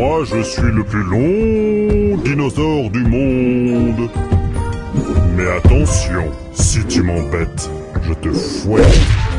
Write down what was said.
Moi, je suis le plus long dinosaure du monde. Mais attention, si tu m'embêtes, je te fouette.